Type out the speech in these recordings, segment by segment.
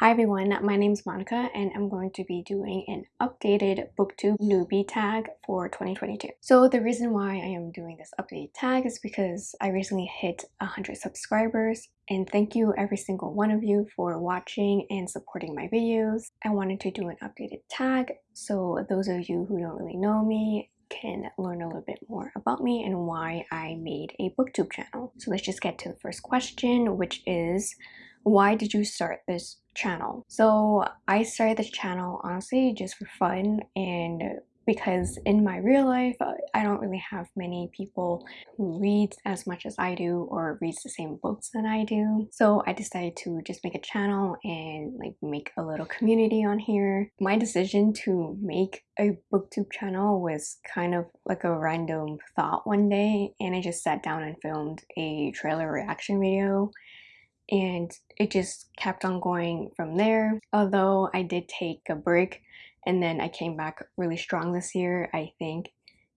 Hi everyone, my name is Monica and I'm going to be doing an updated booktube newbie tag for 2022. So the reason why I am doing this updated tag is because I recently hit 100 subscribers and thank you every single one of you for watching and supporting my videos. I wanted to do an updated tag so those of you who don't really know me can learn a little bit more about me and why I made a booktube channel. So let's just get to the first question which is why did you start this channel? So I started this channel honestly just for fun and because in my real life uh, I don't really have many people who read as much as I do or reads the same books that I do. So I decided to just make a channel and like make a little community on here. My decision to make a booktube channel was kind of like a random thought one day and I just sat down and filmed a trailer reaction video and it just kept on going from there. Although I did take a break and then I came back really strong this year I think.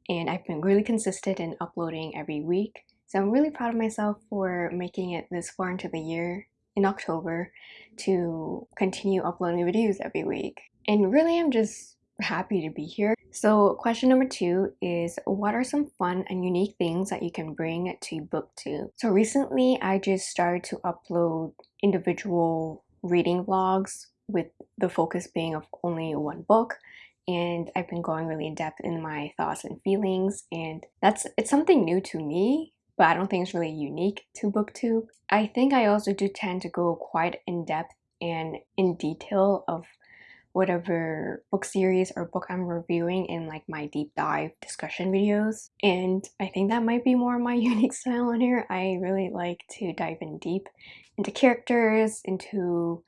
And I've been really consistent in uploading every week. So I'm really proud of myself for making it this far into the year in October to continue uploading videos every week. And really I'm just happy to be here. So question number two is what are some fun and unique things that you can bring to booktube? So recently I just started to upload individual reading vlogs with the focus being of only one book and I've been going really in depth in my thoughts and feelings and that's it's something new to me but I don't think it's really unique to booktube. I think I also do tend to go quite in depth and in detail of whatever book series or book I'm reviewing in like my deep dive discussion videos and I think that might be more my unique style on here. I really like to dive in deep into characters, into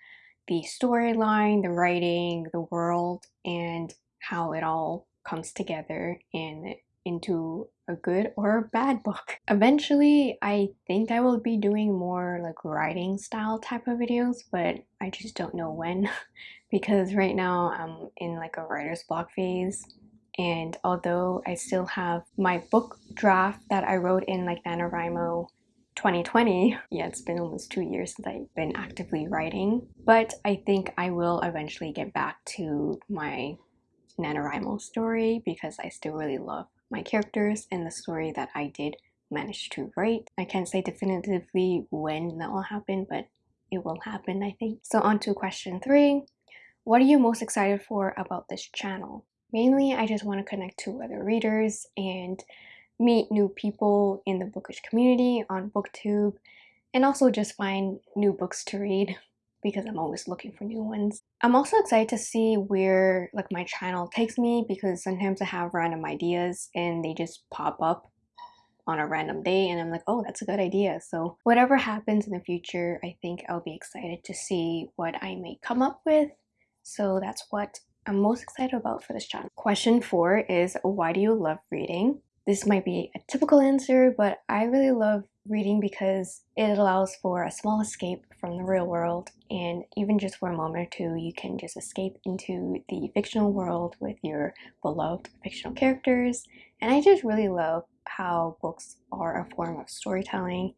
the storyline, the writing, the world, and how it all comes together and into a good or a bad book. Eventually, I think I will be doing more like writing style type of videos, but I just don't know when because right now I'm in like a writer's block phase and although I still have my book draft that I wrote in like NaNoWriMo 2020, yeah it's been almost two years since I've been actively writing, but I think I will eventually get back to my NaNoWriMo story because I still really love my characters and the story that I did manage to write. I can't say definitively when that will happen, but it will happen I think. So on to question three. What are you most excited for about this channel? Mainly, I just want to connect to other readers and meet new people in the bookish community on booktube and also just find new books to read because I'm always looking for new ones. I'm also excited to see where like my channel takes me because sometimes I have random ideas and they just pop up on a random day and I'm like, oh, that's a good idea. So whatever happens in the future, I think I'll be excited to see what I may come up with so that's what I'm most excited about for this channel. Question four is why do you love reading? This might be a typical answer, but I really love reading because it allows for a small escape from the real world and even just for a moment or two you can just escape into the fictional world with your beloved fictional characters and I just really love how books are a form of storytelling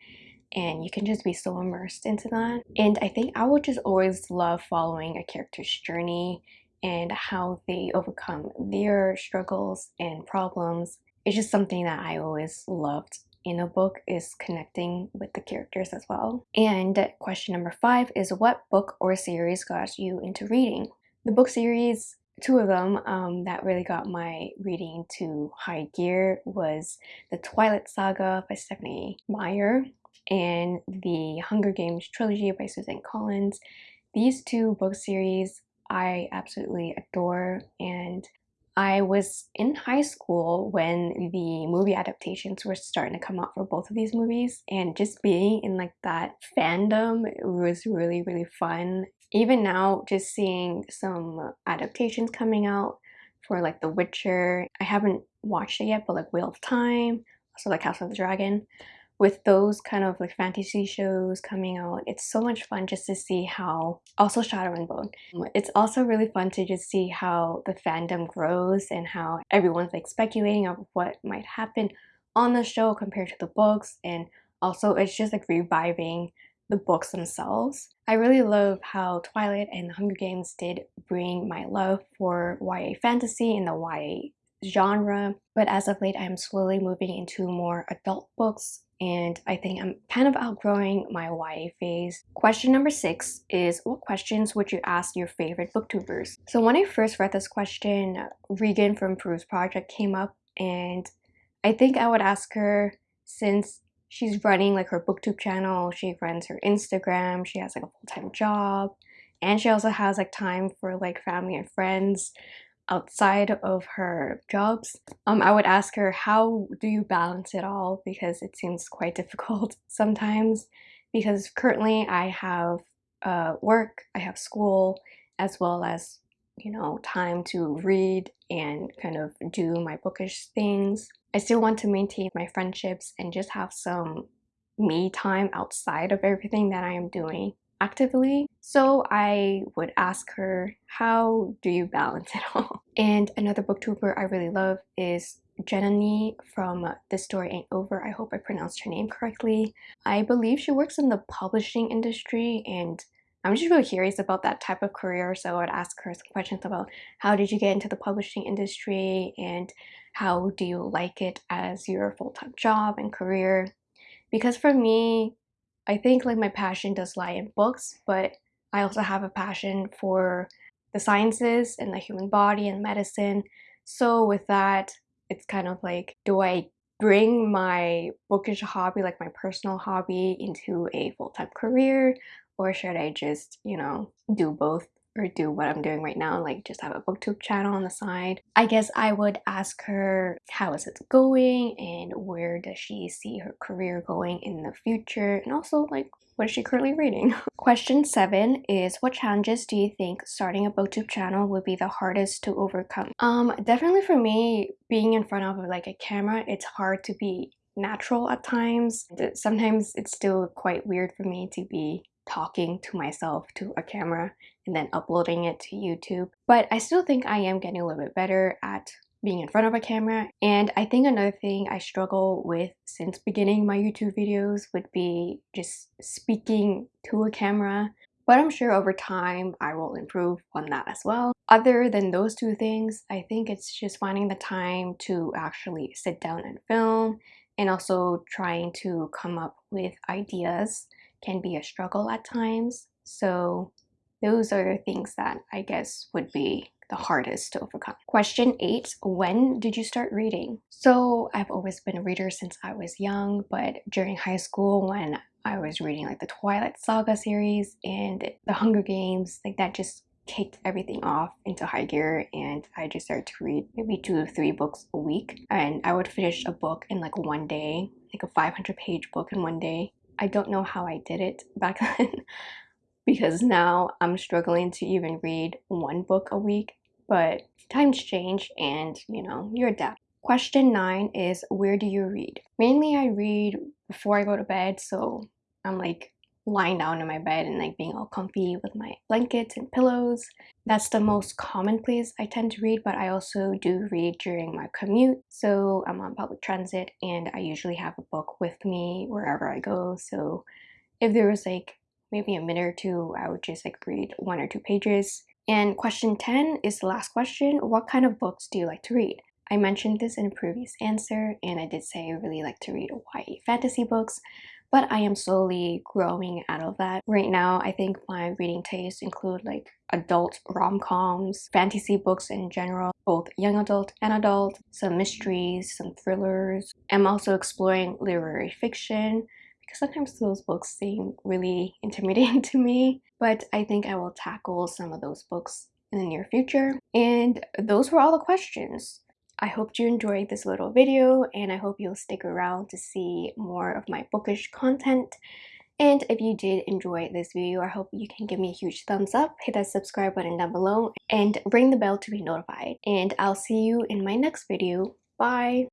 and you can just be so immersed into that. And I think I would just always love following a character's journey and how they overcome their struggles and problems. It's just something that I always loved in a book is connecting with the characters as well. And question number five is what book or series got you into reading? The book series two of them um, that really got my reading to high gear was The Twilight Saga by Stephenie Meyer and the Hunger Games trilogy by Suzanne Collins. These two book series I absolutely adore and I was in high school when the movie adaptations were starting to come out for both of these movies and just being in like that fandom was really really fun. Even now just seeing some adaptations coming out for like The Witcher. I haven't watched it yet but like Wheel of Time, also like House of the Dragon with those kind of like fantasy shows coming out, it's so much fun just to see how, also Shadow and Bone, mm, it's also really fun to just see how the fandom grows and how everyone's like speculating of what might happen on the show compared to the books and also it's just like reviving the books themselves. I really love how Twilight and Hunger Games did bring my love for YA fantasy and the YA genre, but as of late I'm slowly moving into more adult books and I think I'm kind of outgrowing my YA phase. Question number six is what questions would you ask your favorite booktubers? So when I first read this question, Regan from Peruse Project came up and I think I would ask her since she's running like her booktube channel, she runs her Instagram, she has like a full-time job, and she also has like time for like family and friends outside of her jobs. Um, I would ask her, how do you balance it all? Because it seems quite difficult sometimes. Because currently I have uh, work, I have school, as well as, you know, time to read and kind of do my bookish things. I still want to maintain my friendships and just have some me time outside of everything that I am doing actively. So I would ask her, how do you balance it all? And another booktuber I really love is Jenny from This Story Ain't Over. I hope I pronounced her name correctly. I believe she works in the publishing industry and I'm just really curious about that type of career so I would ask her some questions about how did you get into the publishing industry and how do you like it as your full-time job and career because for me I think like my passion does lie in books but I also have a passion for the sciences and the human body and medicine. So with that it's kind of like do I bring my bookish hobby like my personal hobby into a full-time career or should I just, you know, do both or do what I'm doing right now, like just have a booktube channel on the side. I guess I would ask her how is it going and where does she see her career going in the future and also like what is she currently reading? Question 7 is what challenges do you think starting a booktube channel would be the hardest to overcome? Um, definitely for me, being in front of like a camera, it's hard to be natural at times. Sometimes it's still quite weird for me to be talking to myself to a camera and then uploading it to YouTube. But I still think I am getting a little bit better at being in front of a camera. And I think another thing I struggle with since beginning my YouTube videos would be just speaking to a camera. But I'm sure over time I will improve on that as well. Other than those two things, I think it's just finding the time to actually sit down and film and also trying to come up with ideas can be a struggle at times. So those are the things that I guess would be the hardest to overcome. Question 8. When did you start reading? So I've always been a reader since I was young, but during high school when I was reading like the Twilight Saga series and the Hunger Games, like that just kicked everything off into high gear and I just started to read maybe two or three books a week and I would finish a book in like one day, like a 500 page book in one day I don't know how I did it back then because now I'm struggling to even read one book a week, but times change and you know, you adapt. Question 9 is where do you read? Mainly I read before I go to bed, so I'm like lying down in my bed and like being all comfy with my blankets and pillows. That's the most common place I tend to read, but I also do read during my commute. So I'm on public transit and I usually have a book with me wherever I go. So if there was like maybe a minute or two, I would just like read one or two pages. And question 10 is the last question. What kind of books do you like to read? I mentioned this in a previous answer and I did say I really like to read YA fantasy books, but I am slowly growing out of that. Right now, I think my reading tastes include like adult rom-coms, fantasy books in general, both young adult and adult, some mysteries, some thrillers. I'm also exploring literary fiction because sometimes those books seem really intimidating to me, but I think I will tackle some of those books in the near future. And those were all the questions. I hope you enjoyed this little video and I hope you'll stick around to see more of my bookish content. And if you did enjoy this video, I hope you can give me a huge thumbs up, hit that subscribe button down below, and ring the bell to be notified. And I'll see you in my next video. Bye!